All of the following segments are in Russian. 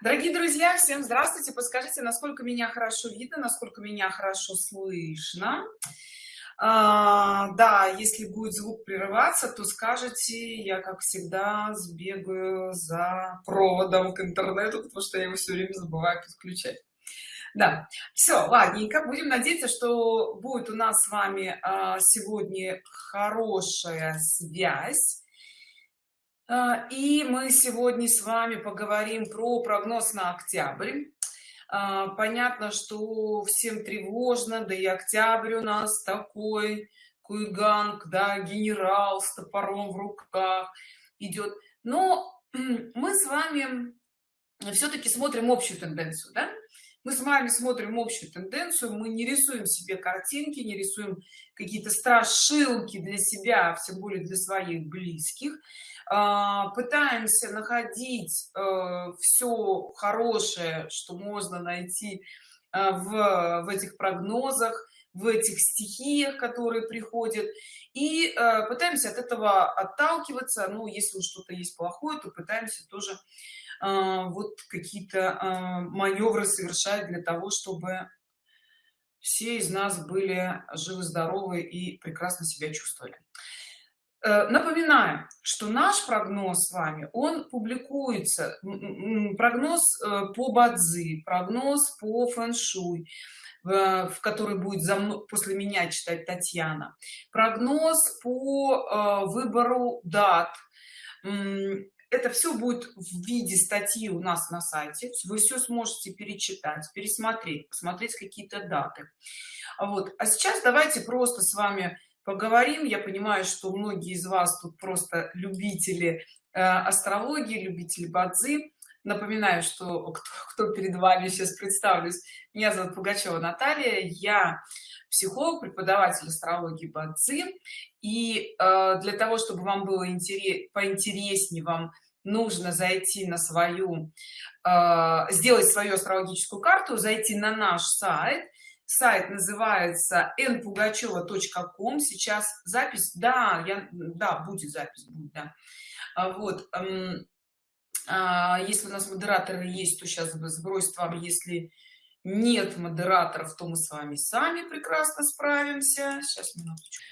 Дорогие друзья, всем здравствуйте. Подскажите, насколько меня хорошо видно, насколько меня хорошо слышно. А, да, если будет звук прерываться, то скажите, я, как всегда, сбегаю за проводом к интернету, потому что я его все время забываю подключать. Да, все, ладненько. Будем надеяться, что будет у нас с вами а, сегодня хорошая связь и мы сегодня с вами поговорим про прогноз на октябрь. А, понятно что всем тревожно да и октябрь у нас такой куйганг да генерал с топором в руках идет. Но мы с вами все-таки смотрим общую тенденцию да? мы с вами смотрим общую тенденцию мы не рисуем себе картинки не рисуем какие-то страшилки для себя а тем более для своих близких. а, пытаемся находить э, все хорошее что можно найти э, в, в этих прогнозах в этих стихиях которые приходят. И э, пытаемся от этого отталкиваться. Ну если что-то есть плохое то пытаемся тоже вот какие-то маневры совершать для того чтобы все из нас были живы здоровы и прекрасно себя чувствовали напоминаю что наш прогноз с вами он публикуется прогноз э, по бадзи прогноз по фэн-шуй в который будет за мной после меня читать татьяна. Прогноз по э, выбору дат. Это все будет в виде статьи у нас на сайте. Вы все сможете перечитать пересмотреть посмотреть какие-то даты. Вот. А сейчас давайте просто с вами поговорим. Я понимаю что многие из вас тут просто любители э, астрологии любители бадзи. Напоминаю что кто, кто перед вами сейчас представлюсь. Меня зовут пугачева наталья. Я психолог преподаватель астрологии бадзи. И э, для того чтобы вам было интерес поинтереснее вам нужно зайти на свою э, сделать свою астрологическую карту зайти на наш сайт сайт называется npugacheva.com сейчас запись да я да будет запись будет да. А вот а, если у нас модераторы есть то сейчас сбросит вам если нет модераторов то мы с вами сами прекрасно справимся. Сейчас минуточку.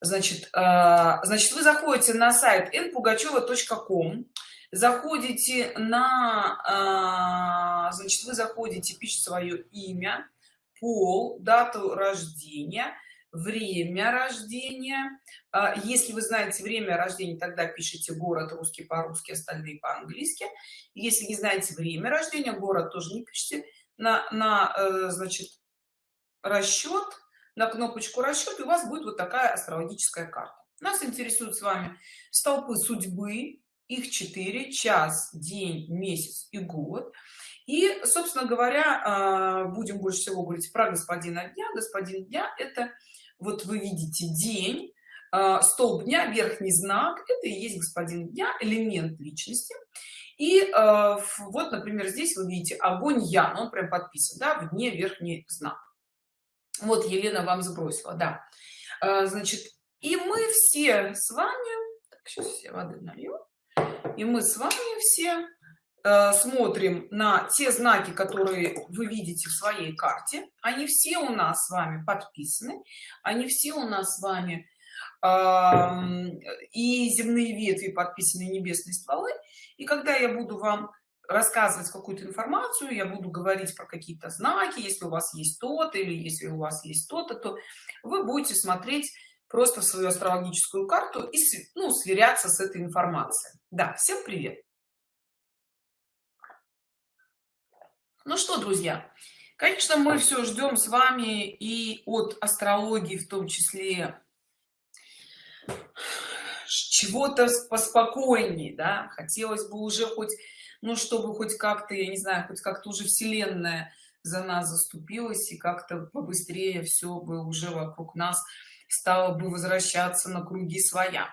Значит а, значит вы заходите на сайт npugacheva.com заходите на значит вы заходите пишите свое имя пол дату рождения время рождения. А, если вы знаете время рождения тогда пишите город русский по-русски остальные по-английски если не знаете время рождения город тоже не пишите. На, на э, значит расчет на кнопочку расчет и у вас будет вот такая астрологическая карта. Нас интересует с вами столпы судьбы их 4 час день месяц и год и собственно говоря а, будем больше всего говорить про господина дня. Господин дня это вот вы видите день а, столб дня верхний знак это и есть господин дня элемент личности. И э, вот например здесь вы видите огонь я он прям подписан да в дне верхний знак. Вот елена вам сбросила да. Значит и мы все с вами так, сейчас все воды налью. И мы с вами все смотрим на те знаки которые вы видите в своей карте. Они все у нас с вами подписаны они все у нас с вами и земные ветви подписаны небесные стволы. И когда я буду вам рассказывать какую-то информацию я буду говорить про какие-то знаки если у вас есть то-то или если у вас есть то-то то вы будете смотреть просто в свою астрологическую карту и ну, сверяться с этой информацией. Да всем привет ну что друзья конечно мы все ждем с вами и от астрологии в том числе чего-то поспокойнее да. Хотелось бы уже хоть ну чтобы хоть как-то я не знаю хоть как-то уже вселенная за нас заступилась и как-то побыстрее все бы уже вокруг нас стало бы возвращаться на круги своя.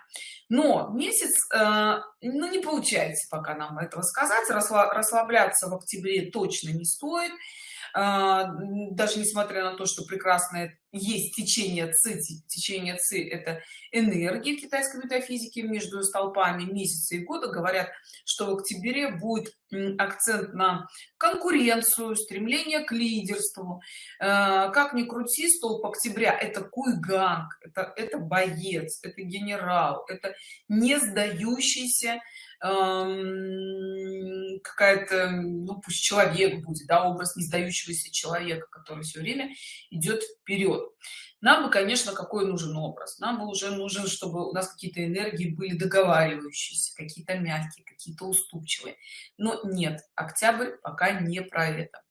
Но месяц э, ну не получается пока нам этого сказать. Расслабляться в октябре точно не стоит. А, даже несмотря на то что прекрасное есть течение ци течение ци это энергии в китайской метафизике между столпами месяца и года. Говорят что в октябре будет акцент на конкуренцию стремление к лидерству. А, как ни крути столб октября это куйганг это это боец это генерал это не сдающийся какая-то ну пусть человек будет да образ не сдающегося человека который все время идет вперед нам бы конечно какой нужен образ? Нам бы уже нужен чтобы у нас какие-то энергии были договаривающиеся какие-то мягкие какие-то уступчивые. Но нет октябрь пока не про это.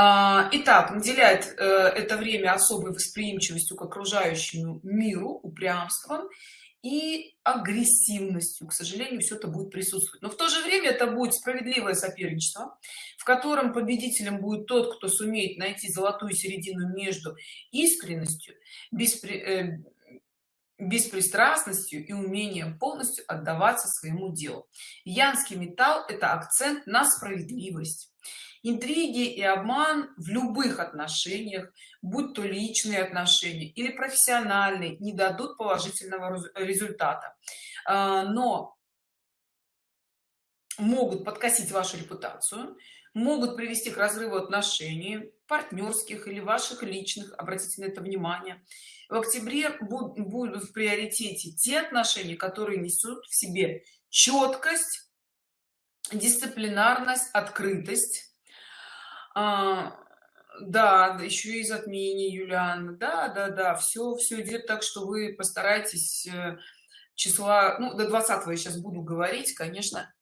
А, Итак, наделяет э, это время особой восприимчивостью к окружающему миру, упрямством и агрессивностью. К сожалению все это будет присутствовать. Но в то же время это будет справедливое соперничество в котором победителем будет тот кто сумеет найти золотую середину между искренностью беспри... э, беспристрастностью и умением полностью отдаваться своему делу. Янский металл это акцент на справедливость интриги и обман в любых отношениях будь то личные отношения или профессиональные не дадут положительного результата. А, но могут подкосить вашу репутацию могут привести к разрыву отношений партнерских или ваших личных обратите на это внимание. В октябре будут в приоритете те отношения которые несут в себе четкость дисциплинарность открытость а, да еще и затмение юлиан да да да все все идет так что вы постарайтесь э, числа ну до 20 я сейчас буду говорить конечно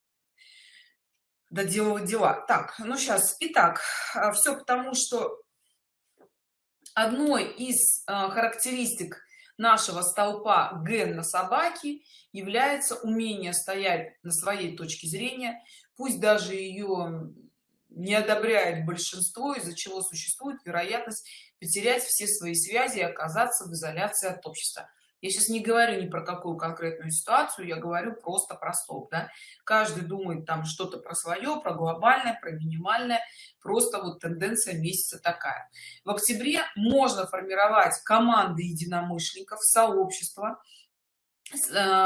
доделывать дела. Так ну сейчас итак а, все потому что одной из а, характеристик нашего столпа ген на собаке является умение стоять на своей точке зрения пусть даже ее не одобряет большинство из-за чего существует вероятность потерять все свои связи и оказаться в изоляции от общества. Я сейчас не говорю ни про какую конкретную ситуацию я говорю просто про стоп да? каждый думает там что-то про свое про глобальное про минимальное. Просто вот тенденция месяца такая. В октябре можно формировать команды единомышленников сообщества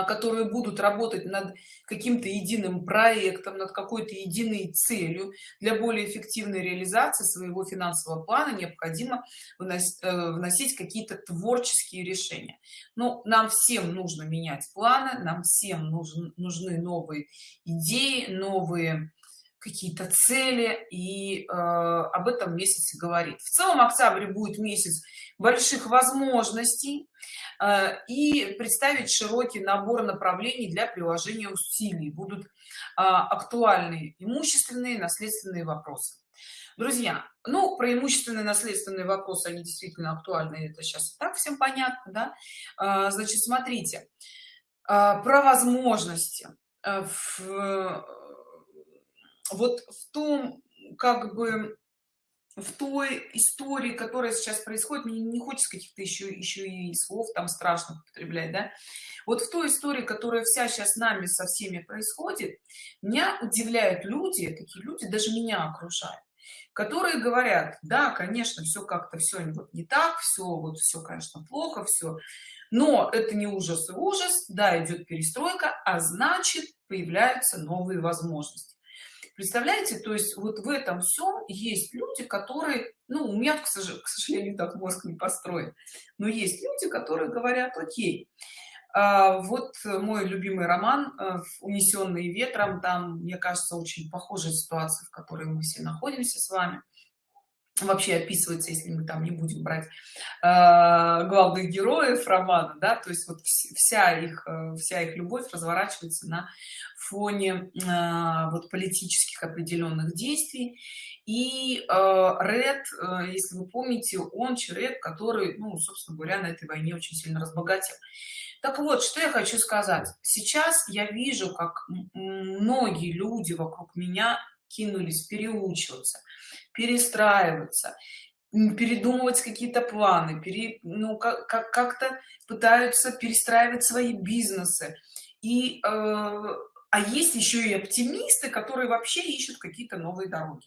которые будут работать над каким-то единым проектом над какой-то единой целью. Для более эффективной реализации своего финансового плана необходимо вносить, э, вносить какие-то творческие решения. Но нам всем нужно менять планы нам всем нужен, нужны новые идеи новые какие-то цели и э, об этом месяце говорит. В целом октябрь будет месяц больших возможностей э, и представить широкий набор направлений для приложения усилий. Будут э, актуальные имущественные наследственные вопросы. Друзья ну про имущественные наследственные вопросы они действительно актуальны это сейчас так всем понятно да? Э, значит смотрите э, про возможности э, в вот в том как бы в той истории которая сейчас происходит мне не хочется каких-то еще еще и слов там страшно употреблять да. Вот в той истории которая вся сейчас с нами со всеми происходит меня удивляют люди такие люди даже меня окружают которые говорят да конечно все как-то все вот не так все вот все конечно плохо все но это не ужас и ужас да идет перестройка а значит появляются новые возможности представляете то есть вот в этом всем есть люди которые ну у меня к сожалению так мозг не построен но есть люди которые говорят окей а, вот мой любимый роман э, унесенные ветром там мне кажется очень похожая ситуация в которой мы все находимся с вами вообще описывается если мы там не будем брать э, главных героев романа да то есть вот вся их э, вся их любовь разворачивается на фоне э, вот политических определенных действий. И э, ред э, если вы помните он человек который ну собственно говоря на этой войне очень сильно разбогател. Так вот что я хочу сказать. Сейчас я вижу как многие люди вокруг меня кинулись переучиваться перестраиваться передумывать какие-то планы пере, ну как как как-то пытаются перестраивать свои бизнесы. И э, а есть еще и оптимисты которые вообще ищут какие-то новые дороги.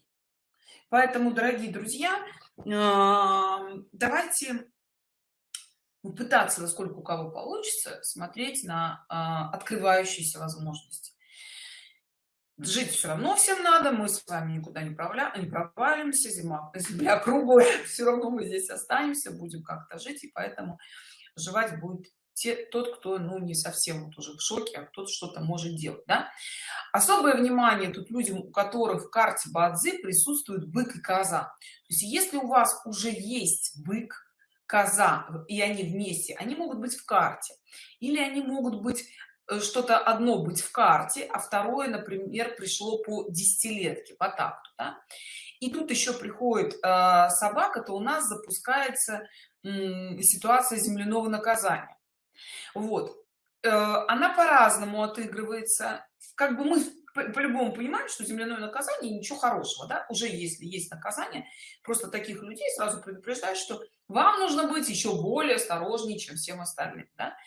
Поэтому дорогие друзья давайте пытаться насколько у кого получится смотреть на открывающиеся возможности жить все равно всем надо мы с вами никуда не, правля... не провалимся зима земля круглая все равно мы здесь останемся будем как-то жить и поэтому жевать будет те, тот кто ну не совсем вот уже в шоке а кто-то что-то может делать да? особое внимание тут людям у которых в карте бадзи присутствует бык и коза то есть если у вас уже есть бык коза и они вместе они могут быть в карте или они могут быть что-то одно быть в карте а второе например пришло по десятилетке по такту да? и тут еще приходит э, собака то у нас запускается э, ситуация земляного наказания. Вот. Э, она по-разному отыгрывается. Как бы мы по-любому понимаем что земляное наказание ничего хорошего да. Уже если есть наказание. Просто таких людей сразу предупреждают что вам нужно быть еще более осторожнее чем всем остальным да?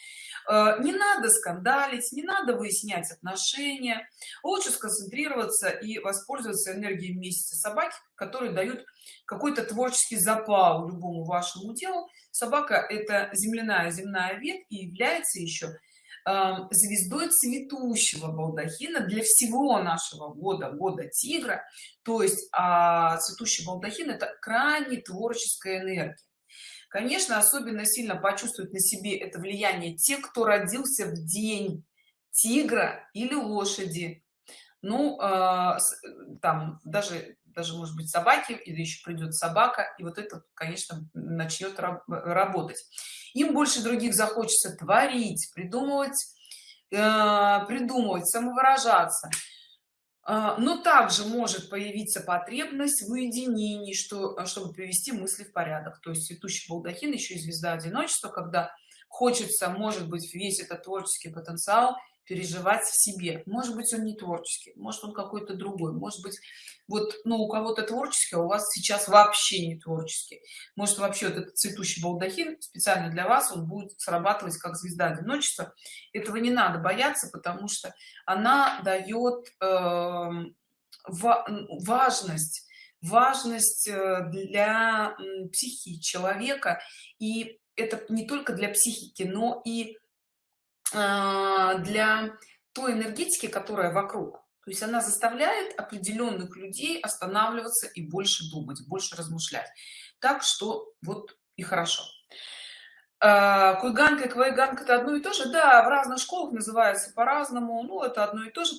Э, не надо скандалить не надо выяснять отношения. Лучше сконцентрироваться и воспользоваться энергией месяца собаки которые дают какой-то творческий запал любому вашему делу собака это земляная земная ветвь и является еще эм, звездой цветущего балдахина для всего нашего года года тигра. То есть а, цветущий балдахин это крайне творческая энергия конечно особенно сильно почувствуют на себе это влияние те кто родился в день тигра или лошади. Ну э, там даже даже может быть собаки или еще придет собака и вот это конечно начнет работать. Им больше других захочется творить придумывать э, придумывать самовыражаться но также может появиться потребность в уединении что чтобы привести мысли в порядок. То есть цветущий балдахин еще и звезда одиночества когда хочется может быть весь этот творческий потенциал переживать в себе. Может быть он не творческий может он какой-то другой может быть вот ну у кого-то творческий а у вас сейчас вообще не творческий. Может вообще вот этот цветущий балдахин специально для вас он будет срабатывать как звезда одиночества. Этого не надо бояться потому что она дает э, важность важность э, для психики человека. И это не только для психики но и для той энергетики которая вокруг. То есть она заставляет определенных людей останавливаться и больше думать больше размышлять. Так что вот и хорошо. А, куйганка и квайганка это одно и то же? Да в разных школах называется по-разному. Ну это одно и то же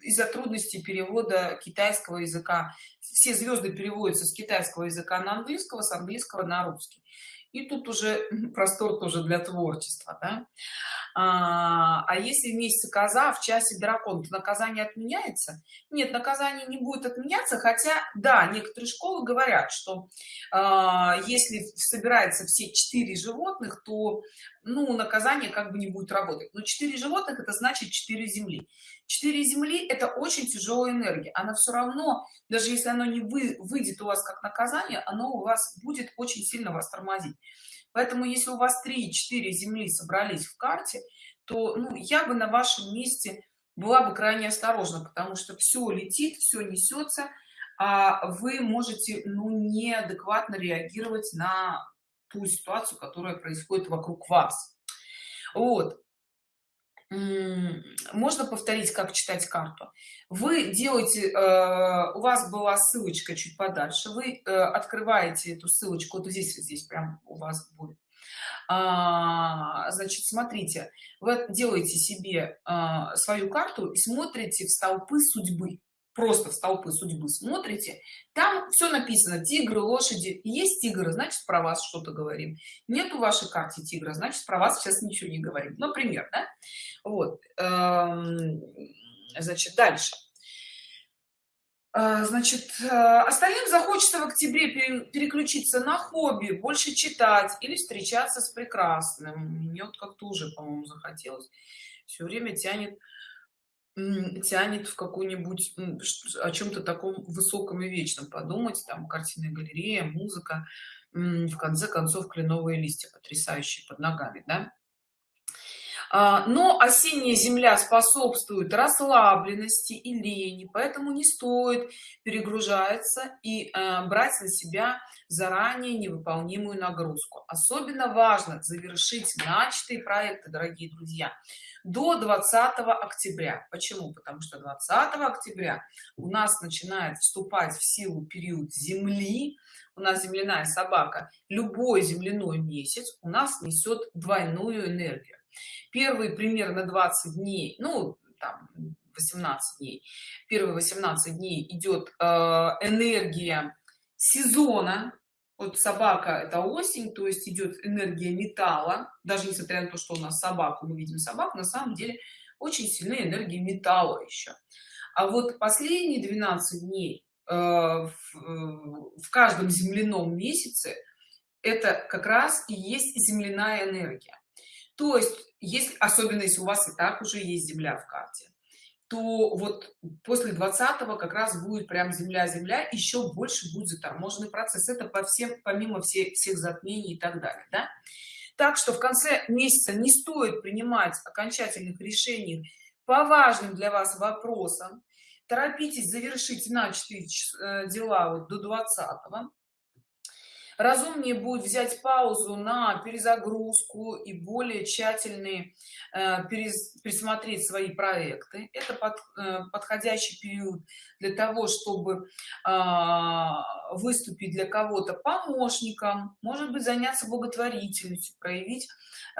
из-за трудностей перевода китайского языка. Все звезды переводятся с китайского языка на английского с английского на русский. И тут уже простор тоже для творчества да? А, а если в коза в часе дракон то наказание отменяется? Нет наказание не будет отменяться хотя да некоторые школы говорят что а, если собирается все четыре животных то ну наказание как бы не будет работать. Но четыре животных это значит 4 земли. 4 земли это очень тяжелая энергия. Она все равно даже если оно не вы, выйдет у вас как наказание оно у вас будет очень сильно вас тормозить поэтому если у вас 3 4 земли собрались в карте то ну, я бы на вашем месте была бы крайне осторожна потому что все летит все несется а вы можете ну неадекватно реагировать на ту ситуацию которая происходит вокруг вас. Вот можно повторить как читать карту? Вы делаете э, у вас была ссылочка чуть подальше вы э, открываете эту ссылочку вот здесь вот здесь прям у вас будет. А, значит смотрите вы делаете себе а, свою карту и смотрите в столпы судьбы просто в столпы судьбы смотрите там все написано тигры лошади есть тигры значит про вас что-то говорим. Нет у вашей карте тигра значит про вас сейчас ничего не говорим. Например да? вот эм, значит дальше. Э, значит э, остальным захочется в октябре переключиться на хобби больше читать или встречаться с прекрасным мне вот как-то уже по-моему захотелось. Все время тянет тянет в какую-нибудь о чем-то таком высоком и вечном подумать там картинная галерея музыка в конце концов кленовые листья потрясающие под ногами да? а, но осенняя земля способствует расслабленности и лени поэтому не стоит перегружаться и э, брать на себя заранее невыполнимую нагрузку особенно важно завершить начатые проекты дорогие друзья до 20 октября. Почему? Потому что 20 октября у нас начинает вступать в силу период земли. У нас земляная собака любой земляной месяц у нас несет двойную энергию. Первые примерно 20 дней ну там 18 дней. Первые 18 дней идет э, энергия сезона вот собака это осень то есть идет энергия металла даже несмотря на то что у нас собаку мы видим собак на самом деле очень сильная энергия металла еще а вот последние 12 дней э, в, в каждом земляном месяце это как раз и есть земляная энергия. То есть если особенно если у вас и так уже есть земля в карте то вот после 20 как раз будет прям земля земля еще больше будет заторможенный процесс. Это по всем помимо всех всех затмений и так далее да? так что в конце месяца не стоит принимать окончательных решений по важным для вас вопросам. Торопитесь завершить начатые э, дела вот до 20 -го разумнее будет взять паузу на перезагрузку и более тщательные э, пересмотреть свои проекты. Это под, э, подходящий период для того чтобы э, выступить для кого-то помощником может быть заняться благотворительностью проявить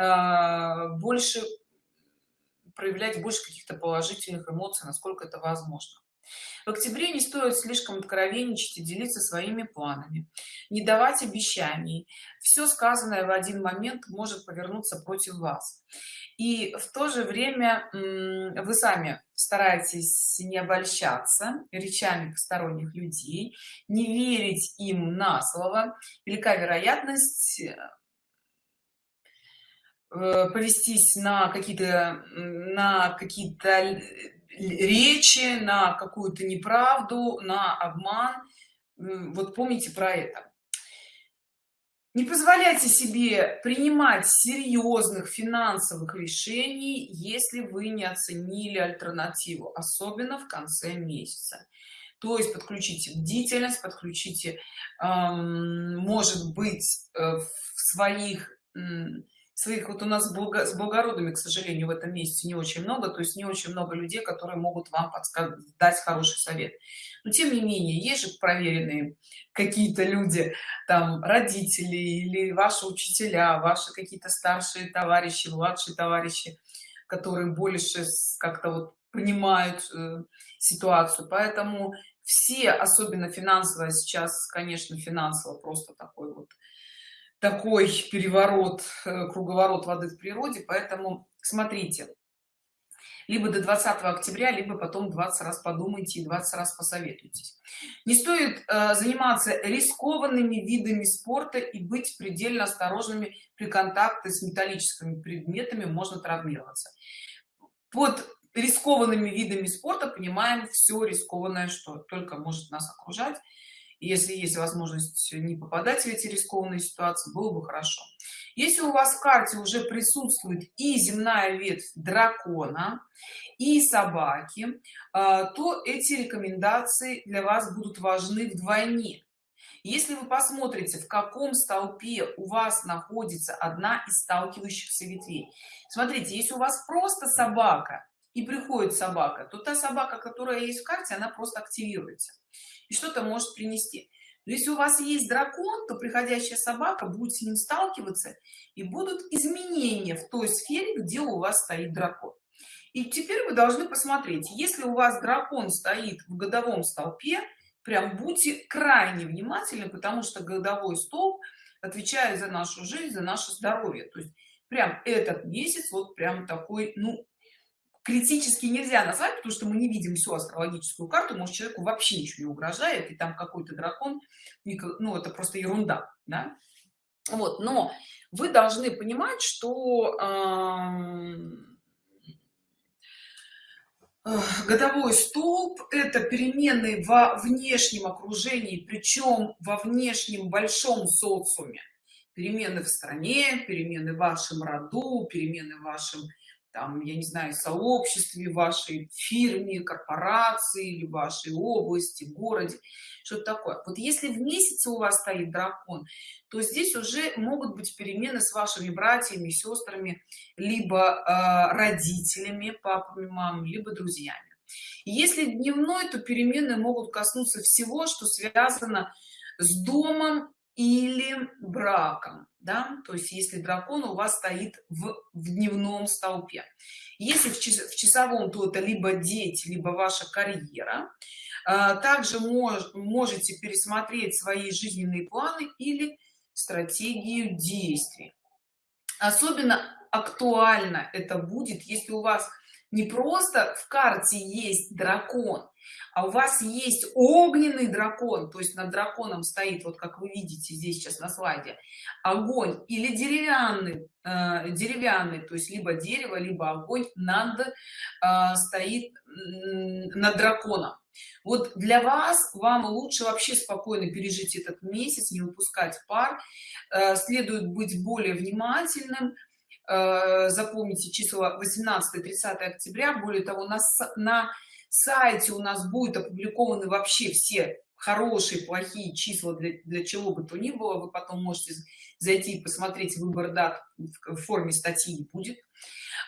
э, больше проявлять больше каких-то положительных эмоций насколько это возможно в октябре не стоит слишком откровенничать и делиться своими планами не давать обещаний. Все сказанное в один момент может повернуться против вас. И в то же время вы сами стараетесь не обольщаться речами посторонних людей не верить им на слово. Велика вероятность э, повестись на какие-то на какие-то речи на какую-то неправду на обман. Вот помните про это. Не позволяйте себе принимать серьезных финансовых решений если вы не оценили альтернативу особенно в конце месяца. То есть подключите бдительность подключите эм, может быть э, в своих своих вот у нас с благородными к сожалению в этом месяце не очень много то есть не очень много людей которые могут вам подсказать дать хороший совет. Но тем не менее есть же проверенные какие-то люди там родители или ваши учителя ваши какие-то старшие товарищи младшие товарищи которые больше как-то вот понимают э, ситуацию. Поэтому все особенно финансово сейчас конечно финансово просто такой вот такой переворот э, круговорот воды в природе поэтому смотрите. Либо до 20 октября либо потом 20 раз подумайте и 20 раз посоветуйтесь. Не стоит э, заниматься рискованными видами спорта и быть предельно осторожными при контакте с металлическими предметами можно травмироваться. Под рискованными видами спорта понимаем все рискованное что только может нас окружать если есть возможность не попадать в эти рискованные ситуации было бы хорошо. Если у вас в карте уже присутствует и земная ветвь дракона и собаки а, то эти рекомендации для вас будут важны вдвойне. Если вы посмотрите в каком столпе у вас находится одна из сталкивающихся ветвей. Смотрите если у вас просто собака и приходит собака то та собака которая есть в карте она просто активируется и что-то может принести. Но если у вас есть дракон то приходящая собака будет с ним сталкиваться и будут изменения в той сфере где у вас стоит дракон. И теперь вы должны посмотреть если у вас дракон стоит в годовом столпе прям будьте крайне внимательны потому что годовой столб отвечает за нашу жизнь за наше здоровье. То есть прям этот месяц вот прям такой ну критически нельзя назвать потому что мы не видим всю астрологическую карту может человеку вообще ничего не угрожает и там какой-то дракон ну это просто ерунда да? вот но вы должны понимать что э, годовой столб это перемены во внешнем окружении причем во внешнем большом социуме перемены в стране перемены в вашем роду перемены в вашем там я не знаю сообществе вашей фирме корпорации или вашей области городе что-то такое. Вот если в месяце у вас стоит дракон то здесь уже могут быть перемены с вашими братьями сестрами либо э, родителями папами мамами либо друзьями. Если дневной то перемены могут коснуться всего что связано с домом или браком да? То есть если дракон у вас стоит в, в дневном столпе. Если в, час, в часовом то это либо дети либо ваша карьера а, также мож, можете пересмотреть свои жизненные планы или стратегию действий. Особенно актуально это будет если у вас не просто в карте есть дракон а у вас есть огненный дракон. То есть над драконом стоит вот как вы видите здесь сейчас на слайде огонь или деревянный э, деревянный то есть либо дерево либо огонь над э, стоит над драконом. Вот для вас вам лучше вообще спокойно пережить этот месяц не выпускать пар. Э, следует быть более внимательным запомните числа 18 30 октября. Более того на, на сайте у нас будет опубликованы вообще все хорошие плохие числа для, для чего бы то ни было. Вы потом можете зайти и посмотреть выбор дат в форме статьи будет.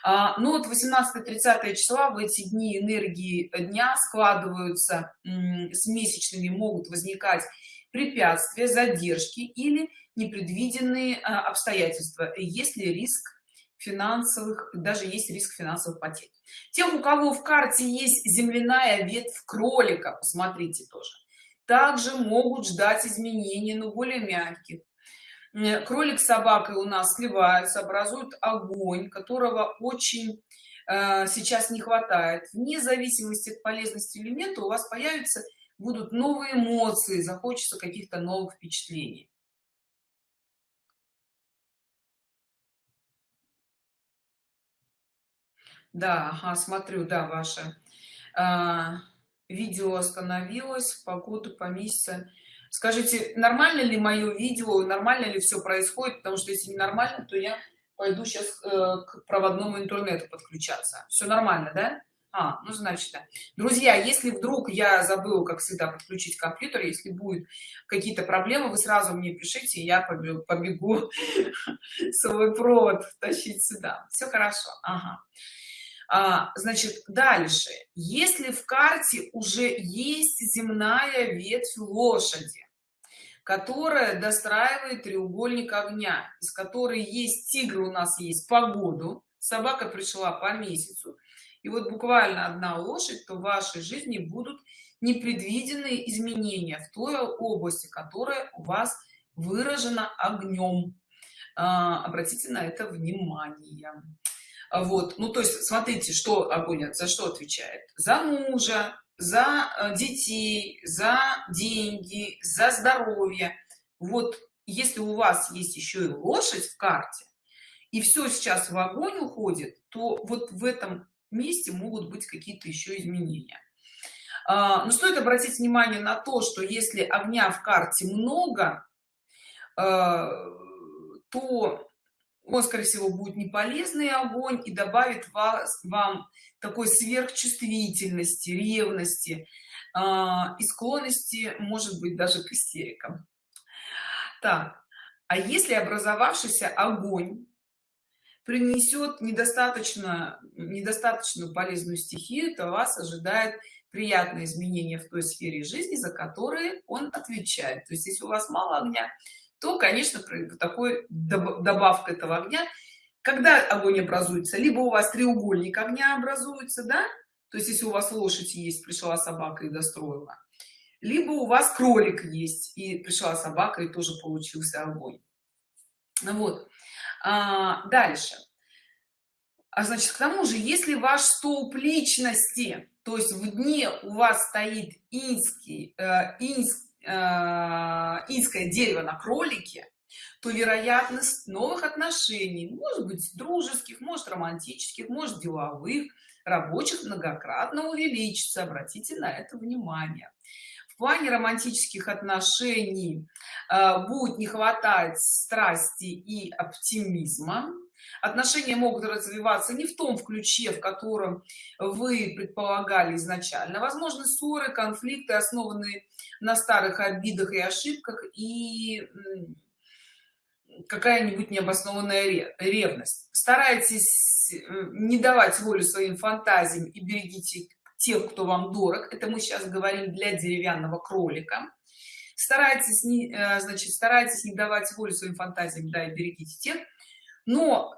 А, ну вот 18 30 числа в эти дни энергии дня складываются с месячными могут возникать препятствия задержки или непредвиденные а, обстоятельства. Если риск финансовых даже есть риск финансовых потерь. Тех у кого в карте есть земляная ветвь кролика посмотрите тоже также могут ждать изменений но более мягких. Кролик с собакой у нас сливаются образуют огонь которого очень э, сейчас не хватает. Вне зависимости от полезности элемента у вас появятся будут новые эмоции захочется каких-то новых впечатлений да ага, смотрю да ваше а, видео остановилось погоду по месяцу скажите нормально ли мое видео нормально ли все происходит? Потому что если не нормально то я пойду сейчас э, к проводному интернету подключаться. Все нормально да? А, ну значит да. друзья если вдруг я забыла как всегда подключить компьютер если будет какие-то проблемы вы сразу мне пишите я побегу, побегу свой провод тащить сюда. Все хорошо ага а, значит дальше. Если в карте уже есть земная ветвь лошади которая достраивает треугольник огня из которой есть тигр у нас есть погоду собака пришла по месяцу и вот буквально одна лошадь то в вашей жизни будут непредвиденные изменения в той области которая у вас выражена огнем. А, обратите на это внимание вот ну то есть смотрите что огонь за что отвечает? За мужа за э, детей за деньги за здоровье. Вот если у вас есть еще и лошадь в карте и все сейчас в огонь уходит то вот в этом месте могут быть какие-то еще изменения. А, но стоит обратить внимание на то что если огня в карте много э, то он скорее всего будет неполезный огонь и добавит вас вам такой сверхчувствительности ревности э, и склонности может быть даже к истерикам. Так а если образовавшийся огонь принесет недостаточно недостаточную полезную стихию то вас ожидает приятные изменения в той сфере жизни за которые он отвечает. То есть если у вас мало огня то конечно такой добавка этого огня. Когда огонь образуется либо у вас треугольник огня образуется да то есть если у вас лошадь есть пришла собака и достроила либо у вас кролик есть и пришла собака и тоже получился огонь. Ну вот. А, дальше. А значит к тому же если ваш столб личности то есть в дне у вас стоит инский э, инский Э, инское дерево на кролике то вероятность новых отношений может быть дружеских может романтических может деловых рабочих многократно увеличится. Обратите на это внимание. В плане романтических отношений э, будет не хватать страсти и оптимизма отношения могут развиваться не в том в ключе в котором вы предполагали изначально. Возможно ссоры конфликты основанные на старых обидах и ошибках и какая-нибудь необоснованная ревность. Старайтесь э, не давать волю своим фантазиям и берегите тех кто вам дорог. Это мы сейчас говорим для деревянного кролика. Старайтесь не э, значит старайтесь не давать волю своим фантазиям да и берегите тех. Но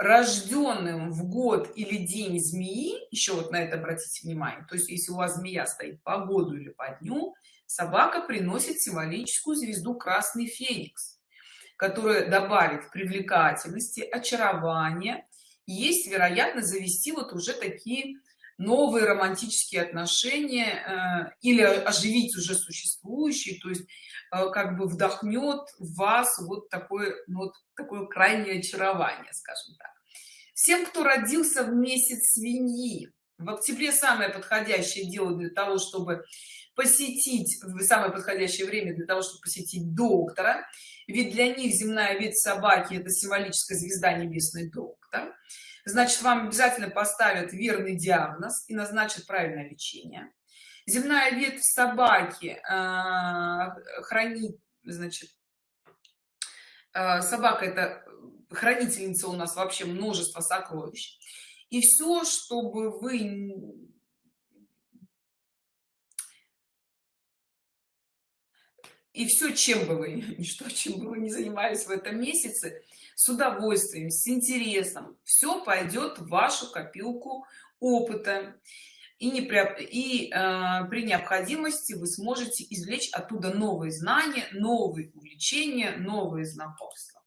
рожденным в год или день змеи еще вот на это обратите внимание то есть если у вас змея стоит по году или по дню собака приносит символическую звезду красный феникс которая добавит привлекательности очарования есть вероятность завести вот уже такие новые романтические отношения э, или оживить уже существующие то есть э, как бы вдохнет в вас вот такое ну, вот такое крайнее очарование скажем так. Всем кто родился в месяц свиньи. В октябре самое подходящее дело для того чтобы посетить самое подходящее время для того чтобы посетить доктора. Ведь для них земная ветвь собаки это символическая звезда небесный доктор значит вам обязательно поставят верный диагноз и назначат правильное лечение. Земная ветвь собаки э, хранит значит э, собака это хранительница у нас вообще множество сокровищ. И все чтобы вы и все чем бы вы что чем бы вы не занимались в этом месяце с удовольствием с интересом все пойдет в вашу копилку опыта. И не при, и э, при необходимости вы сможете извлечь оттуда новые знания новые увлечения новые знакомства.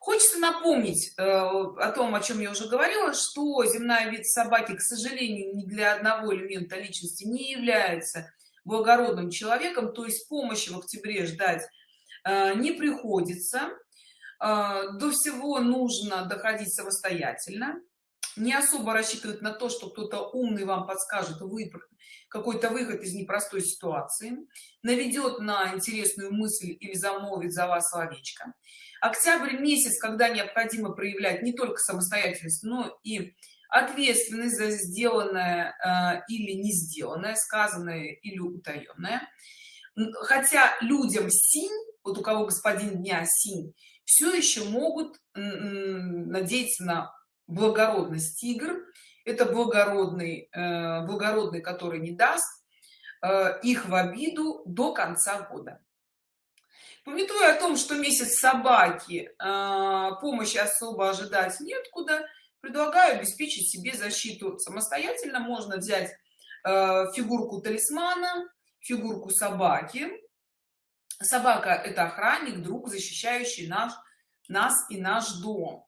Хочется напомнить э, о том о чем я уже говорила что земная вид собаки к сожалению не для одного элемента личности не является благородным человеком то есть помощи в октябре ждать э, не приходится. А, до всего нужно доходить самостоятельно. Не особо рассчитывать на то что кто-то умный вам подскажет выбор какой-то выход из непростой ситуации наведет на интересную мысль или замолвит за вас словечко. Октябрь месяц когда необходимо проявлять не только самостоятельность но и ответственность за сделанное э, или не сделанное сказанное или утаенное хотя людям синь вот у кого господин дня синь все еще могут надеяться на благородность тигр это благородный э, благородный который не даст э, их в обиду до конца года. Пометуя о том что месяц собаки помощи особо ожидать неоткуда предлагаю обеспечить себе защиту. Самостоятельно можно взять фигурку талисмана фигурку собаки. Собака это охранник друг защищающий наш нас и наш дом.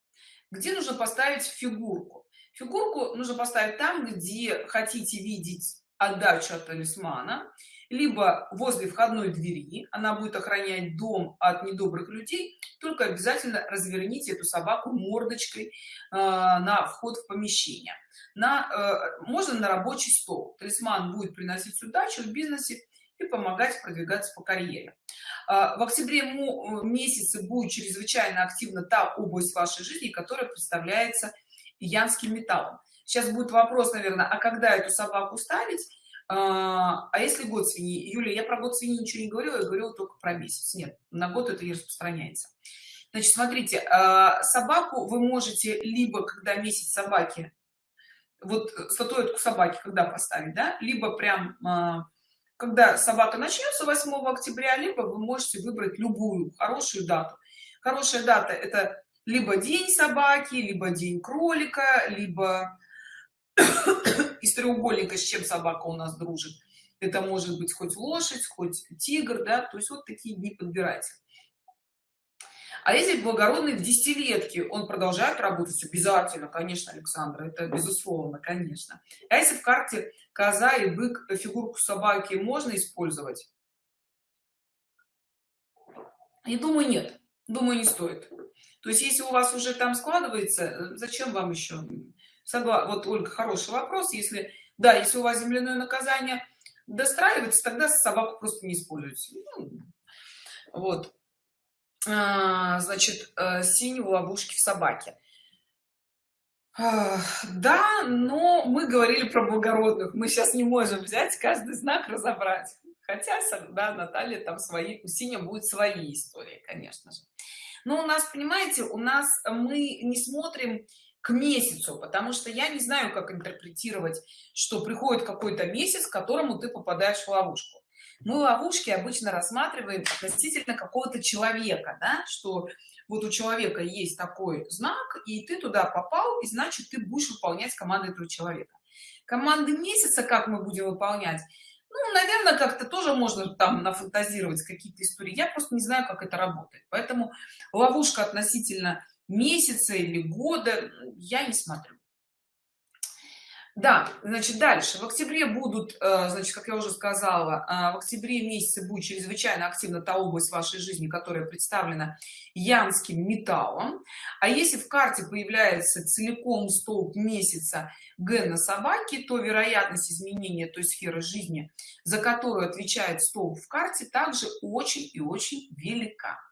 Где нужно поставить фигурку? Фигурку нужно поставить там где хотите видеть отдачу от талисмана либо возле входной двери она будет охранять дом от недобрых людей только обязательно разверните эту собаку мордочкой э, на вход в помещение. На э, можно на рабочий стол. Талисман будет приносить удачу в бизнесе и помогать продвигаться по карьере. А, в октябре месяце будет чрезвычайно активна та область вашей жизни которая представляется янским металлом. Сейчас будет вопрос наверное а когда эту собаку ставить а, а если год свиньи юля я про год свиньи ничего не говорила я говорила только про месяц. Нет на год это не распространяется. Значит смотрите а, собаку вы можете либо когда месяц собаки вот статуэтку собаки когда поставить да либо прям когда собака начнется 8 октября либо вы можете выбрать любую хорошую дату. Хорошая дата это либо день собаки либо день кролика либо из треугольника с чем собака у нас дружит. Это может быть хоть лошадь хоть тигр да то есть вот такие дни подбирайте а если благородный в десятилетке он продолжает работать обязательно конечно александра это безусловно конечно. А если в карте коза и бык фигурку собаки можно использовать? И думаю нет. Думаю не стоит. То есть если у вас уже там складывается зачем вам еще Согла... вот ольга хороший вопрос. Если да если у вас земляное наказание достраивается тогда собаку просто не используйте. Ну, вот. А, значит э, синюю в ловушке в собаке. Да но мы говорили про благородных. Мы сейчас не можем взять каждый знак разобрать. Хотя да наталья там свои у синя будет свои истории конечно же. Но у нас понимаете у нас мы не смотрим к месяцу потому что я не знаю как интерпретировать что приходит какой-то месяц к которому ты попадаешь в ловушку. Мы ловушки обычно рассматриваем относительно какого-то человека да, что вот у человека есть такой знак и ты туда попал и значит ты будешь выполнять команды этого человека. Команды месяца как мы будем выполнять? Ну наверное как-то тоже можно там нафантазировать какие-то истории. Я просто не знаю как это работает. Поэтому ловушка относительно месяца или года я не смотрю. Да значит дальше. В октябре будут э, значит как я уже сказала э, в октябре месяце будет чрезвычайно активна та область вашей жизни которая представлена янским металлом. А если в карте появляется целиком столб месяца гена собаки то вероятность изменения той сферы жизни за которую отвечает столб в карте также очень и очень велика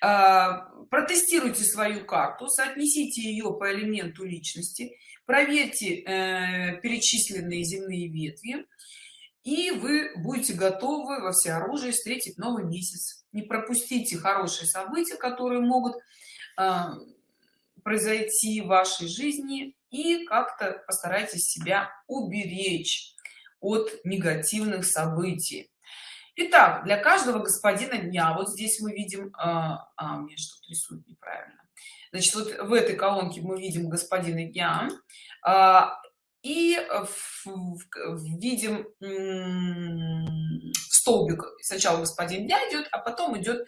протестируйте свою карту соотнесите ее по элементу личности проверьте э, перечисленные земные ветви и вы будете готовы во всеоружии встретить новый месяц. Не пропустите хорошие события которые могут э, произойти в вашей жизни и как-то постарайтесь себя уберечь от негативных событий Итак, для каждого господина дня вот здесь мы видим а, а мне что-то рисует неправильно. Значит вот в этой колонке мы видим господина дня а, и в, в, видим столбик. Сначала господин дня идет а потом идет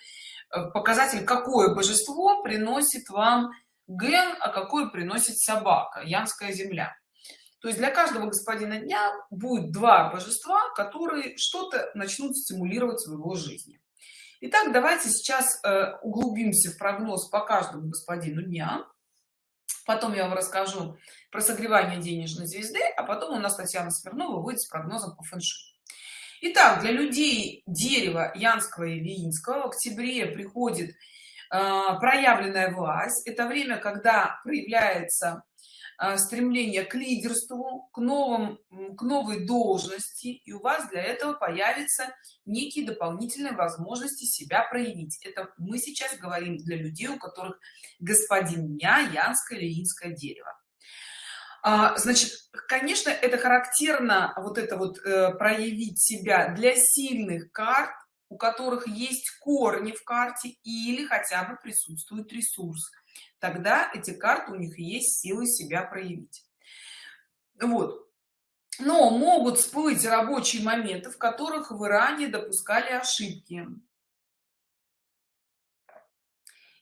э, показатель какое божество приносит вам ген а какое приносит собака янская земля то есть для каждого господина дня будет два божества которые что-то начнут стимулировать в его жизни Итак, давайте сейчас э, углубимся в прогноз по каждому господину дня. Потом я вам расскажу про согревание денежной звезды, а потом у нас Татьяна Смирнова выйдет с прогнозом по фэншуй. Итак, для людей дерева Янского и Виинского в октябре приходит э, проявленная власть. Это время, когда проявляется стремление к лидерству к новым к новой должности и у вас для этого появятся некие дополнительные возможности себя проявить. Это мы сейчас говорим для людей у которых господин дня янское или инское дерево а, значит конечно это характерно вот это вот э, проявить себя для сильных карт у которых есть корни в карте или хотя бы присутствует ресурс тогда эти карты у них есть силы себя проявить. Вот. Но могут всплыть рабочие моменты в которых вы ранее допускали ошибки.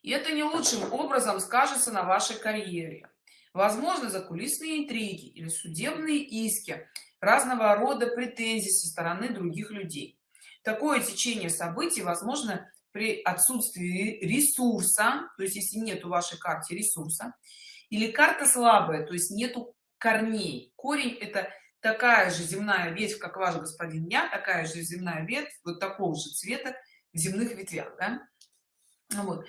И это не лучшим образом скажется на вашей карьере. Возможно закулисные интриги или судебные иски разного рода претензий со стороны других людей. Такое течение событий возможно при отсутствии ресурса то есть если нет у вашей карте ресурса или карта слабая то есть нету корней корень это такая же земная ветвь как ваш господин дня такая же земная ветвь вот такого же цвета в земных ветвях да? вот.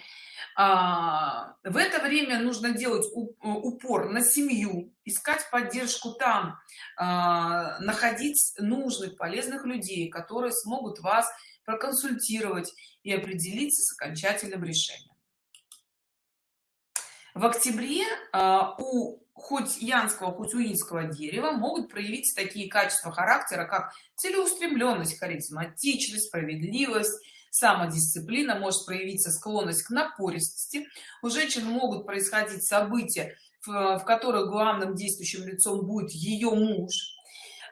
а, в это время нужно делать упор на семью искать поддержку там а, находить нужных полезных людей которые смогут вас проконсультировать и определиться с окончательным решением. В октябре а, у хоть янского хоть уинского дерева могут проявить такие качества характера как целеустремленность харизматичность справедливость самодисциплина может проявиться склонность к напористости. У женщин могут происходить события в, которых главным действующим лицом будет ее муж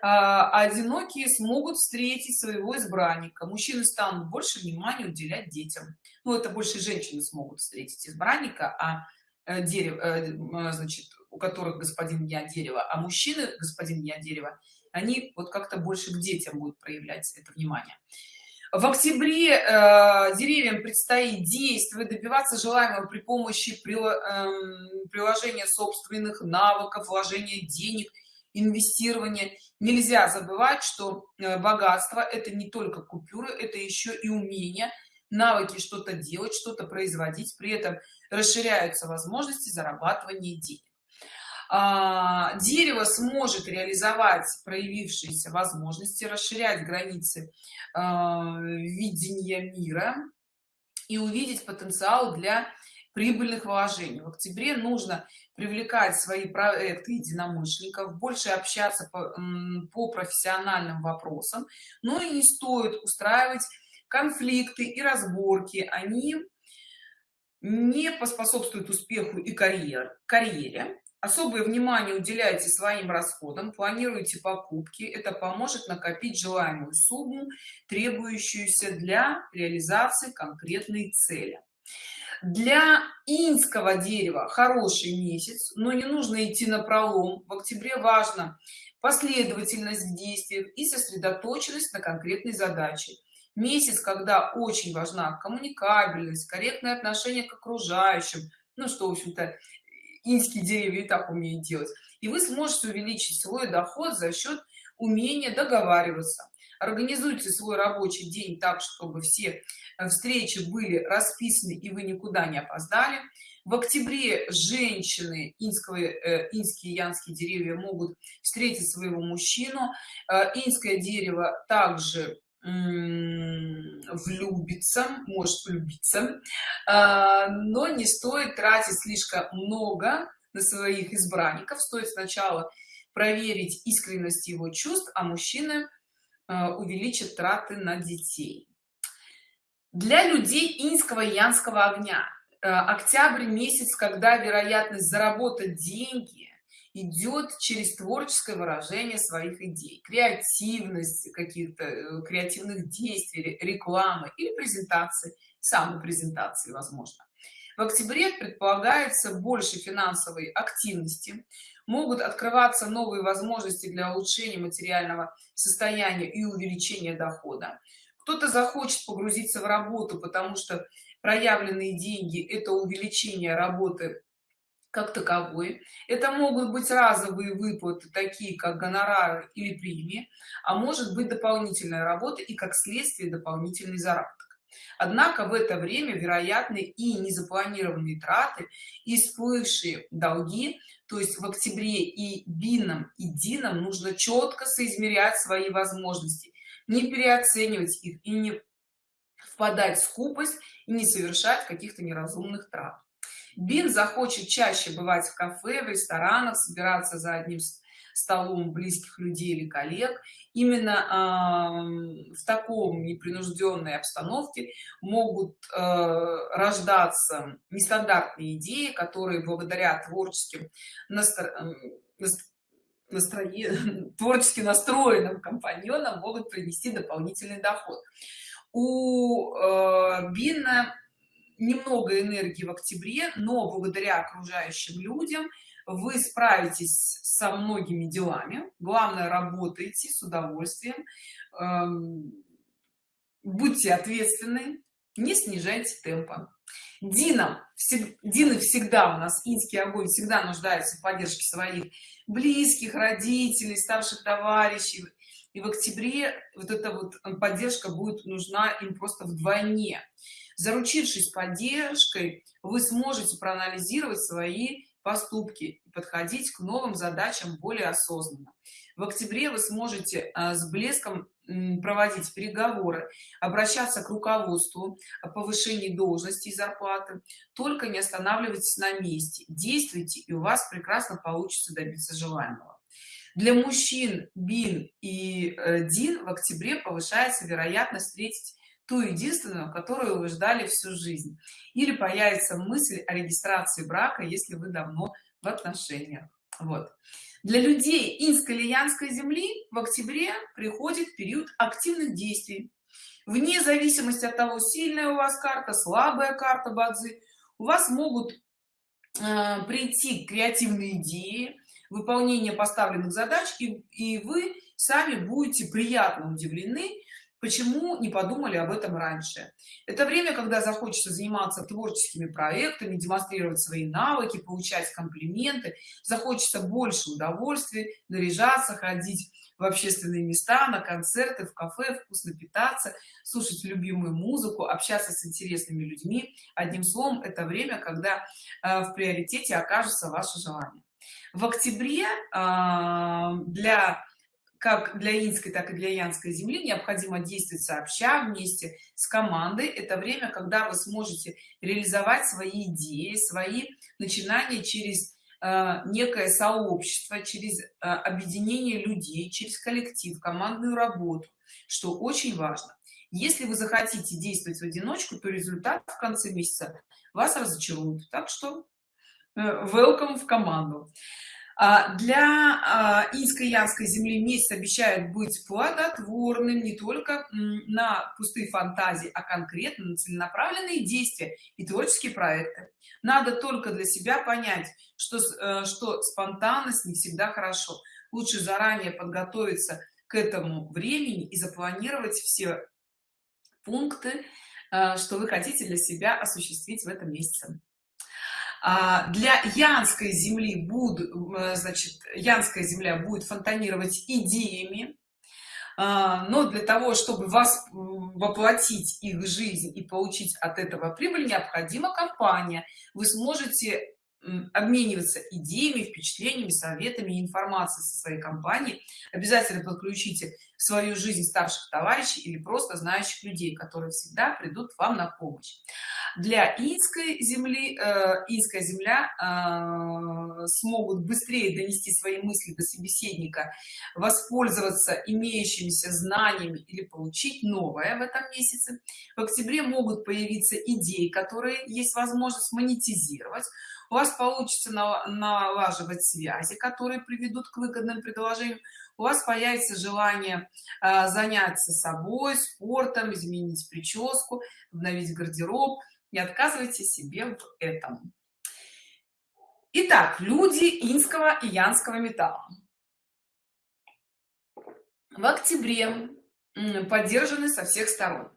одинокие смогут встретить своего избранника. Мужчины станут больше внимания уделять детям. Ну это больше женщины смогут встретить избранника а э, дерево э, значит у которых господин я дерево а мужчины господин я дерево они вот как-то больше к детям будут проявлять это внимание. В октябре э, деревьям предстоит действовать добиваться желаемого при помощи при, э, приложения собственных навыков вложения денег инвестирования. Нельзя забывать что э, богатство это не только купюры это еще и умение навыки что-то делать что-то производить. При этом расширяются возможности зарабатывания денег. А, дерево сможет реализовать проявившиеся возможности расширять границы а, видения мира и увидеть потенциал для прибыльных вложений. В октябре нужно привлекать свои проекты единомышленников больше общаться по, по профессиональным вопросам. Но и не стоит устраивать конфликты и разборки. Они не поспособствуют успеху и карьер карьере. Особое внимание уделяйте своим расходам планируйте покупки. Это поможет накопить желаемую сумму требующуюся для реализации конкретной цели для инского дерева хороший месяц но не нужно идти на пролом. В октябре важно последовательность в действиях и сосредоточенность на конкретной задаче. Месяц когда очень важна коммуникабельность корректное отношение к окружающим ну что в общем-то инские деревья и так умеют делать. И вы сможете увеличить свой доход за счет умения договариваться организуйте свой рабочий день так чтобы все э, встречи были расписаны и вы никуда не опоздали. В октябре женщины инского э, инские янские деревья могут встретить своего мужчину. Э, инское дерево также влюбиться может влюбиться но не стоит тратить слишком много на своих избранников. Стоит сначала проверить искренность его чувств а мужчины а, увеличат траты на детей. Для людей инского янского огня а, октябрь месяц когда вероятность заработать деньги идет через творческое выражение своих идей креативность каких-то э, креативных действий рекламы или презентации самой презентации возможно. В октябре предполагается больше финансовой активности могут открываться новые возможности для улучшения материального состояния и увеличения дохода. Кто-то захочет погрузиться в работу потому что проявленные деньги это увеличение работы как таковой. Это могут быть разовые выплаты такие как гонорары или премии а может быть дополнительная работа и как следствие дополнительный заработок однако в это время вероятны и незапланированные траты и всплывшие долги. То есть в октябре и бином и дином нужно четко соизмерять свои возможности не переоценивать их и не впадать в скупость и не совершать каких-то неразумных трат. Бин захочет чаще бывать в кафе в ресторанах собираться за одним столом близких людей или коллег именно э, в таком непринужденной обстановке могут э, рождаться нестандартные идеи которые благодаря творческим настро... настроен... творчески настроенным компаньонам могут принести дополнительный доход. У э, бина немного энергии в октябре но благодаря окружающим людям вы справитесь со многими делами. Главное работайте с удовольствием. Эм, будьте ответственны не снижайте темпа. Динам, Дины всегда у нас инский огонь всегда нуждается в поддержке своих близких родителей старших товарищей. И в октябре вот эта вот поддержка будет нужна им просто вдвойне заручившись поддержкой вы сможете проанализировать свои поступки и подходить к новым задачам более осознанно. В октябре вы сможете а, с блеском проводить переговоры обращаться к руководству о повышении должности и зарплаты. Только не останавливайтесь на месте действуйте и у вас прекрасно получится добиться желаемого. Для мужчин бин и э, дин в октябре повышается вероятность встретить ту единственную которую вы ждали всю жизнь. Или появится мысль о регистрации брака если вы давно в отношениях. Вот. Для людей инско-лиянской земли в октябре приходит период активных действий. Вне зависимости от того сильная у вас карта слабая карта бадзи у вас могут э, прийти креативные идеи выполнение поставленных задач и, и вы сами будете приятно удивлены почему не подумали об этом раньше? Это время когда захочется заниматься творческими проектами демонстрировать свои навыки получать комплименты захочется больше удовольствия наряжаться ходить в общественные места на концерты в кафе вкусно питаться слушать любимую музыку общаться с интересными людьми. Одним словом это время когда э, в приоритете окажется ваше желание. В октябре э, для как для инской так и для янской земли необходимо действовать сообща вместе с командой. Это время когда вы сможете реализовать свои идеи свои начинания через э, некое сообщество через э, объединение людей через коллектив командную работу что очень важно. Если вы захотите действовать в одиночку то результат в конце месяца вас разочарует. Так что э, welcome в команду для а, инской янской земли месяц обещает быть плодотворным не только на пустые фантазии а конкретно на целенаправленные действия и творческие проекты. Надо только для себя понять что э, что спонтанность не всегда хорошо. Лучше заранее подготовиться к этому времени и запланировать все пункты э, что вы хотите для себя осуществить в этом месяце. а, для янской земли будут э, значит янская земля будет фонтанировать идеями а, но для того чтобы вас воплотить их жизнь и получить от этого прибыль необходима компания. Вы сможете обмениваться идеями впечатлениями советами информацией со своей компанией. Обязательно подключите в свою жизнь старших товарищей или просто знающих людей которые всегда придут вам на помощь. Для инской земли э, инская земля э, смогут быстрее донести свои мысли до собеседника воспользоваться имеющимися знаниями или получить новое в этом месяце. В октябре могут появиться идеи которые есть возможность монетизировать. У вас получится налаживать связи которые приведут к выгодным предложениям у вас появится желание э, заняться собой спортом изменить прическу обновить гардероб не отказывайте себе в этом. Итак, люди инского и янского металла. В октябре поддержаны со всех сторон.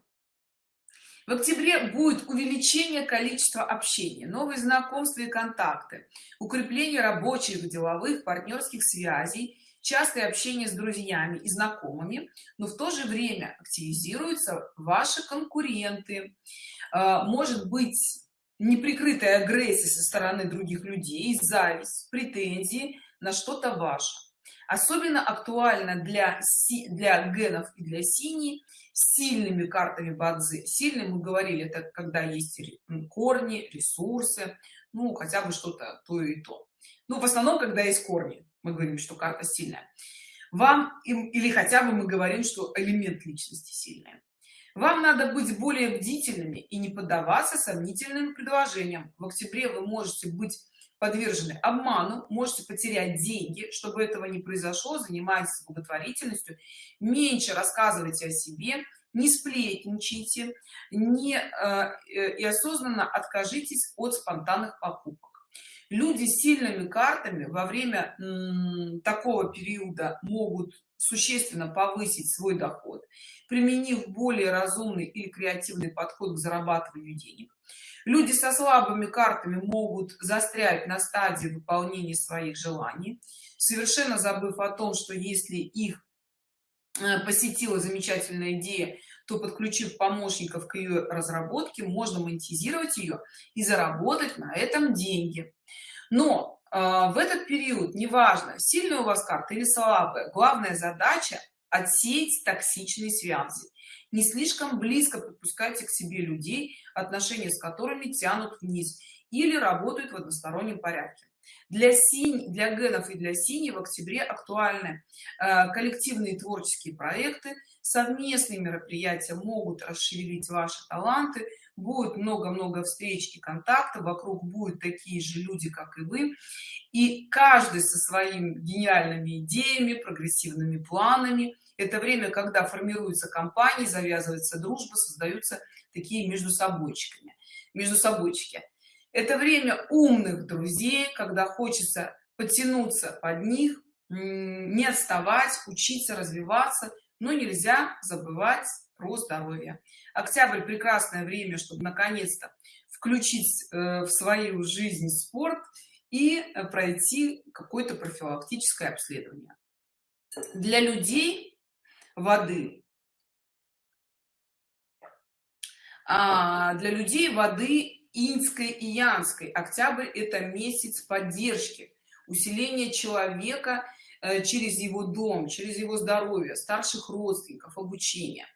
В октябре будет увеличение количества общения новые знакомства и контакты укрепление рабочих деловых партнерских связей частое общение с друзьями и знакомыми но в то же время активизируются ваши конкуренты. А, может быть неприкрытая агрессия со стороны других людей зависть претензии на что-то ваше. Особенно актуально для для генов и для синей сильными картами бадзи. Сильные мы говорили это когда есть корни ресурсы ну хотя бы что-то то и то. Ну в основном когда есть корни мы говорим что карта сильная. Вам или хотя бы мы говорим что элемент личности сильная вам надо быть более бдительными и не поддаваться сомнительным предложениям. В октябре вы можете быть подвержены обману можете потерять деньги чтобы этого не произошло занимайтесь благотворительностью меньше рассказывайте о себе не сплетничайте не э, э, и осознанно откажитесь от спонтанных покупок люди с сильными картами во время такого периода могут существенно повысить свой доход применив более разумный или креативный подход к зарабатыванию денег. Люди со слабыми картами могут застрять на стадии выполнения своих желаний совершенно забыв о том что если их э, посетила замечательная идея то подключив помощников к ее разработке можно монетизировать ее и заработать на этом деньги. Но э, в этот период неважно сильная у вас карта или слабая главная задача отсеять токсичные связи. Не слишком близко подпускайте к себе людей отношения с которыми тянут вниз или работают в одностороннем порядке для синь для генов и для синей в октябре актуальны э, коллективные творческие проекты. Совместные мероприятия могут расширить ваши таланты. Будет много-много встреч и контактов. Вокруг будут такие же люди как и вы. И каждый со своими гениальными идеями прогрессивными планами. Это время когда формируются компании завязывается дружба создаются такие между собойчиками между собойчики это время умных друзей когда хочется потянуться под них не отставать учиться развиваться но нельзя забывать про здоровье. Октябрь прекрасное время чтобы наконец-то включить э, в свою жизнь спорт и пройти какое-то профилактическое обследование. Для людей воды. А для людей воды инской и янской. Октябрь это месяц поддержки усиления человека э, через его дом через его здоровье старших родственников обучения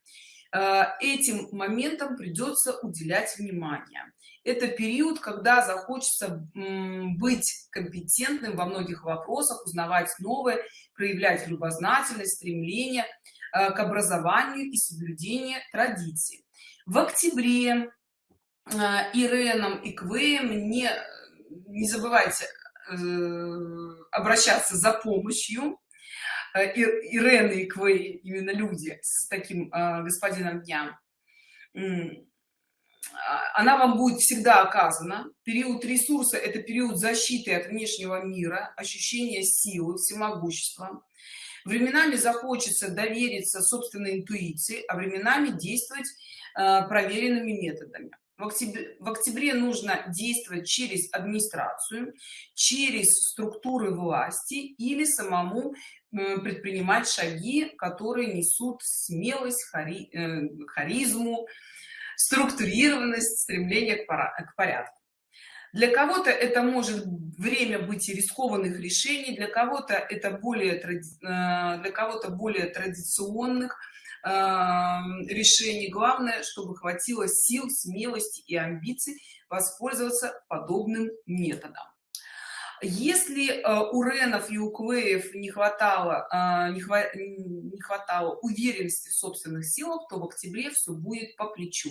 э, этим моментом придется уделять внимание. Это период когда захочется быть компетентным во многих вопросах узнавать новое проявлять любознательность стремление э, к образованию и соблюдению традиций. В октябре э, иреном и квеем. Не не забывайте э, обращаться за помощью. Ирены и квей именно люди с таким господином дня. А, она вам будет всегда оказана. Период ресурса это период защиты от внешнего мира ощущение силы всемогущества. Временами захочется довериться собственной интуиции а временами действовать э, проверенными методами в октябре, в октябре нужно действовать через администрацию через структуры власти или самому предпринимать шаги которые несут смелость хари, э, харизму структурированность стремление к, порядку. Для кого-то это может время быть рискованных решений для кого-то это более э, для кого-то более традиционных решений главное чтобы хватило сил смелости и амбиций воспользоваться подобным методом если э, у ренов и у квеев не хватало э, не, хва не хватало уверенности в собственных силах то в октябре все будет по плечу.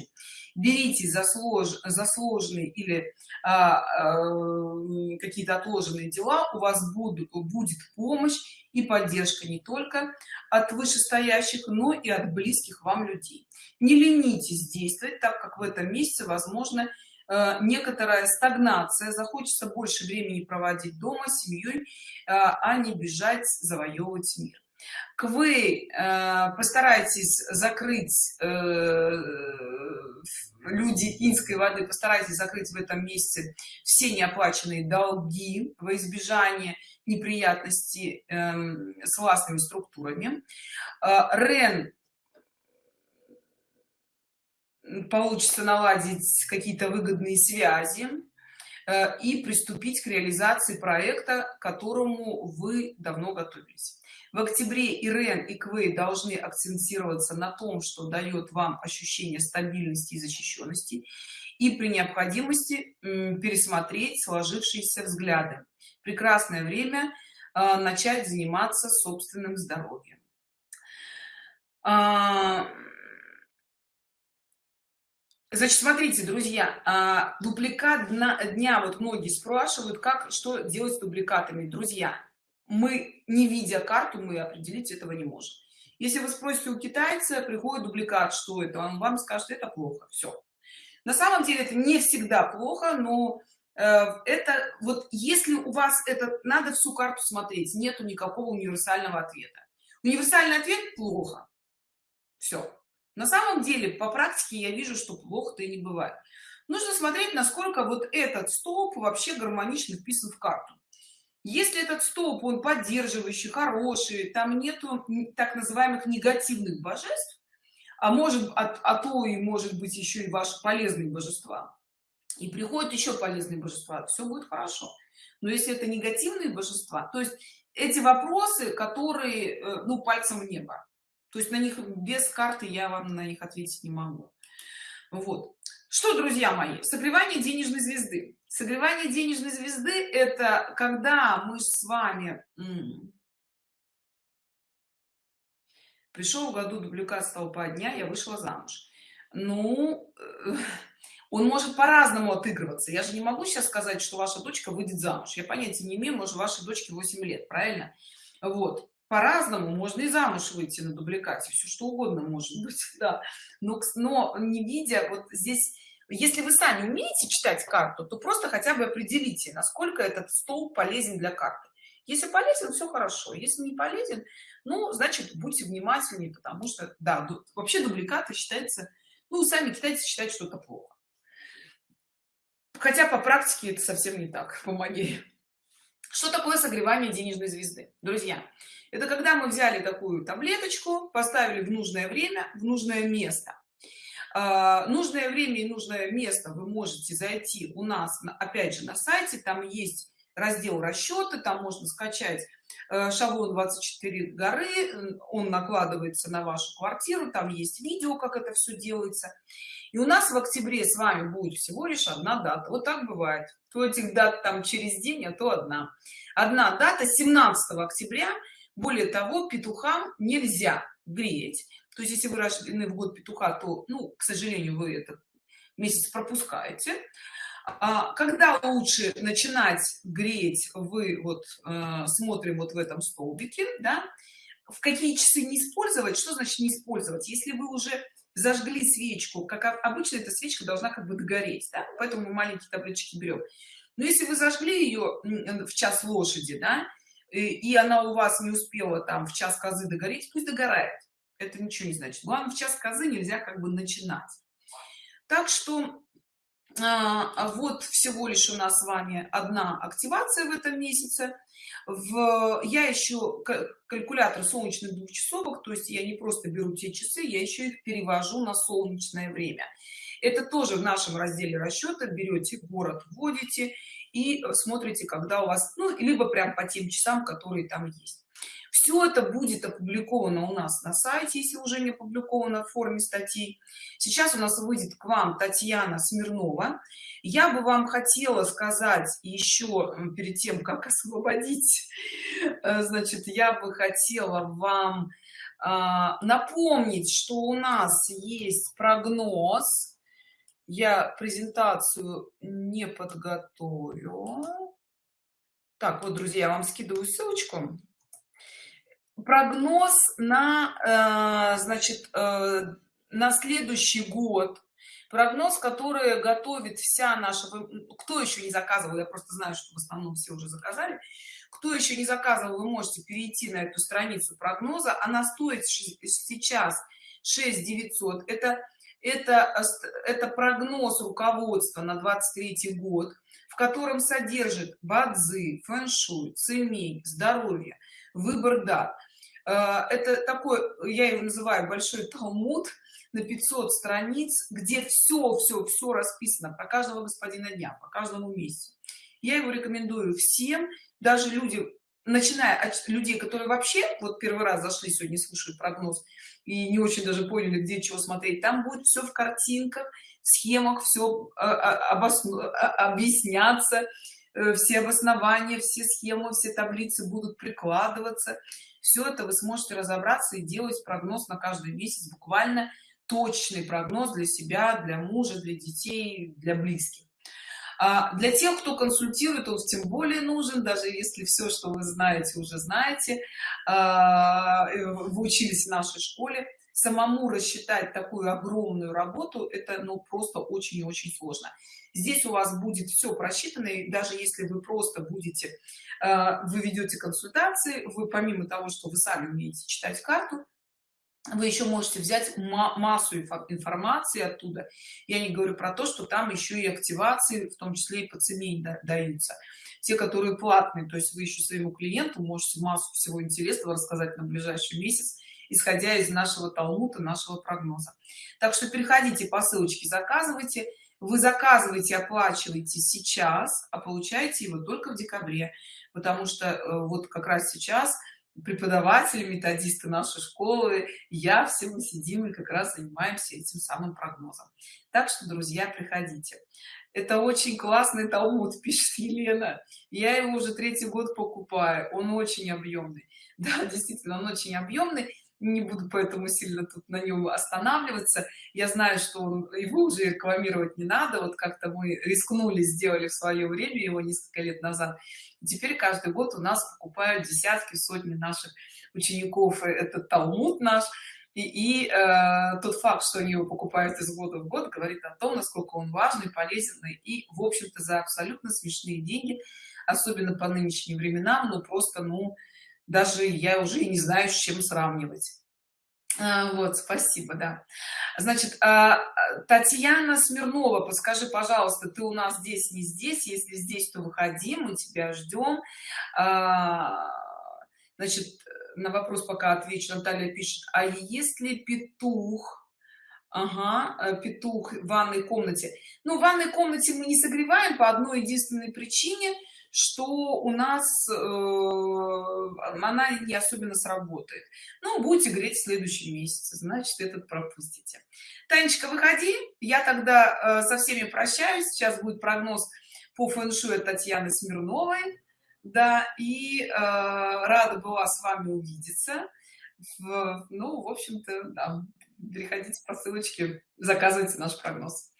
Берите за, слож, за сложные или а, а, какие-то отложенные дела у вас будут будет помощь и поддержка не только от вышестоящих но и от близких вам людей. Не ленитесь действовать так как в этом месяце возможно Э, некоторая стагнация. Захочется больше времени проводить дома с семьей э, а не бежать завоевывать мир. Квей э, постарайтесь закрыть люди инской воды постарайтесь закрыть в этом месяце все неоплаченные долги во избежание неприятностей эм, с властными структурами. Рен получится наладить какие-то выгодные связи э, и приступить к реализации проекта к которому вы давно готовились. В октябре ирен и квей должны акцентироваться на том что дает вам ощущение стабильности и защищенности и при необходимости пересмотреть сложившиеся взгляды. Прекрасное время э, начать заниматься собственным здоровьем. А, Значит, смотрите, друзья, а, дубликат дня, вот многие спрашивают, как, что делать с дубликатами. Друзья, мы, не видя карту, мы определить этого не можем. Если вы спросите у китайца, приходит дубликат, что это, он вам скажет, это плохо, все. На самом деле это не всегда плохо, но э, это вот если у вас это, надо всю карту смотреть, нету никакого универсального ответа. Универсальный ответ плохо. Все на самом деле по практике я вижу что плохо-то и не бывает. Нужно смотреть насколько вот этот столб вообще гармонично вписан в карту. Если этот столб он поддерживающий хороший там нету так называемых негативных божеств а может а, а то и может быть еще и ваши полезные божества и приходят еще полезные божества все будет хорошо. Но если это негативные божества то есть эти вопросы которые э, ну пальцем в небо то есть на них без карты я вам на них ответить не могу. Вот. Что друзья мои? Согревание денежной звезды. Согревание денежной звезды это когда мы с вами пришел в году дубликат столпа дня я вышла замуж. Ну э, он может по-разному отыгрываться. Я же не могу сейчас сказать что ваша дочка выйдет замуж. Я понятия не имею может вашей дочке 8 лет правильно? Вот по-разному можно и замуж выйти на дубликате все что угодно может быть да. Но но не видя вот здесь если вы сами умеете читать карту то просто хотя бы определите насколько этот стол полезен для карты. Если полезен все хорошо если не полезен ну значит будьте внимательнее потому что да вообще дубликаты считается ну сами китайцы считают что это плохо. Хотя по практике это совсем не так по магии. Что такое согревание денежной звезды? Друзья это когда мы взяли такую таблеточку поставили в нужное время в нужное место. А, нужное время и нужное место вы можете зайти у нас опять же на сайте. Там есть раздел расчеты там можно скачать э, шаблон 24 горы он накладывается на вашу квартиру. Там есть видео как это все делается. И у нас в октябре с вами будет всего лишь одна дата. Вот так бывает. То этих дат там через день а то одна. Одна дата 17 октября более того петухам нельзя греть. То есть если вы рождены в год петуха то ну к сожалению вы этот месяц пропускаете. А, когда лучше начинать греть вы вот э, смотрим вот в этом столбике да в какие часы не использовать что значит не использовать? Если вы уже зажгли свечку как обычно эта свечка должна как бы догореть да? поэтому мы маленькие таблички берем но если вы зажгли ее в час лошади да и она у вас не успела там в час козы догореть пусть догорает. Это ничего не значит. Главное в час козы нельзя как бы начинать. Так что а, вот всего лишь у нас с вами одна активация в этом месяце. В я еще калькулятор солнечных двухчасовок то есть я не просто беру те часы я еще их перевожу на солнечное время. Это тоже в нашем разделе расчета берете город вводите и смотрите когда у вас ну либо прям по тем часам которые там есть. Все это будет опубликовано у нас на сайте если уже не опубликовано в форме статей. Сейчас у нас выйдет к вам татьяна смирнова. Я бы вам хотела сказать еще перед тем как освободить э, значит я бы хотела вам а, напомнить что у нас есть прогноз я презентацию не подготовлю так вот друзья я вам скидываю ссылочку. Прогноз на э, значит э, на следующий год. Прогноз который готовит вся наша кто еще не заказывал я просто знаю что в основном все уже заказали. Кто еще не заказывал вы можете перейти на эту страницу прогноза. Она стоит сейчас 6 900 это это это прогноз руководства на 23 год в котором содержит бадзы фэн-шуй цемень здоровье выбор дат. А, это такой я его называю большой талмуд на 500 страниц где все все все расписано про каждого господина дня по каждому месяцу я его рекомендую всем даже люди начиная от людей которые вообще вот первый раз зашли сегодня слушают прогноз и не очень даже поняли где чего смотреть там будет все в картинках схемах все а, а, объясняться Э, все обоснования все схемы все таблицы будут прикладываться. Все это вы сможете разобраться и делать прогноз на каждый месяц буквально точный прогноз для себя для мужа для детей для близких а для тех кто консультирует он тем более нужен даже если все что вы знаете уже знаете. А, э, вы учились в нашей школе. Самому рассчитать такую огромную работу это ну просто очень и очень сложно. Здесь у вас будет все просчитано и даже если вы просто будете э, вы ведете консультации вы помимо того что вы сами умеете читать карту вы еще можете взять массу информации оттуда. Я не говорю про то что там еще и активации в том числе и по цене даются. Те которые платные то есть вы еще своему клиенту можете массу всего интересного рассказать на ближайший месяц исходя из нашего талмута нашего прогноза. Так что переходите по ссылочке заказывайте. Вы заказываете оплачиваете сейчас а получаете его только в декабре потому что э, вот как раз сейчас преподаватели методисты нашей школы я все мы сидим и как раз занимаемся этим самым прогнозом. Так что друзья приходите. Это очень классный талмуд пишет елена. Я его уже третий год покупаю. Он очень объемный. Да действительно он очень объемный не буду поэтому сильно тут на нем останавливаться. Я знаю что его уже рекламировать не надо. Вот как-то мы рискнули сделали в свое время его несколько лет назад. Теперь каждый год у нас покупают десятки сотни наших учеников. Этот талмуд наш. И, и э, тот факт что они его покупают из года в год говорит о том насколько он важный полезный и в общем-то за абсолютно смешные деньги особенно по нынешним временам ну просто ну даже я уже и не знаю с чем сравнивать. А, вот спасибо да. Значит а, татьяна смирнова подскажи пожалуйста ты у нас здесь не здесь если здесь то выходи мы тебя ждем. А, значит на вопрос пока отвечу. Наталья пишет а если петух? Ага, э, петух в ванной комнате. Ну, в ванной комнате мы не согреваем по одной единственной причине, что у нас э, она не особенно сработает. Ну, будете греть в следующем месяце, значит, этот пропустите. Танечка, выходи. Я тогда э, со всеми прощаюсь. Сейчас будет прогноз по фэн-шуй от Татьяны Смирновой. Да, и э, рада была с вами увидеться. В, ну, в общем-то, да, переходите по ссылочке, заказывайте наш прогноз.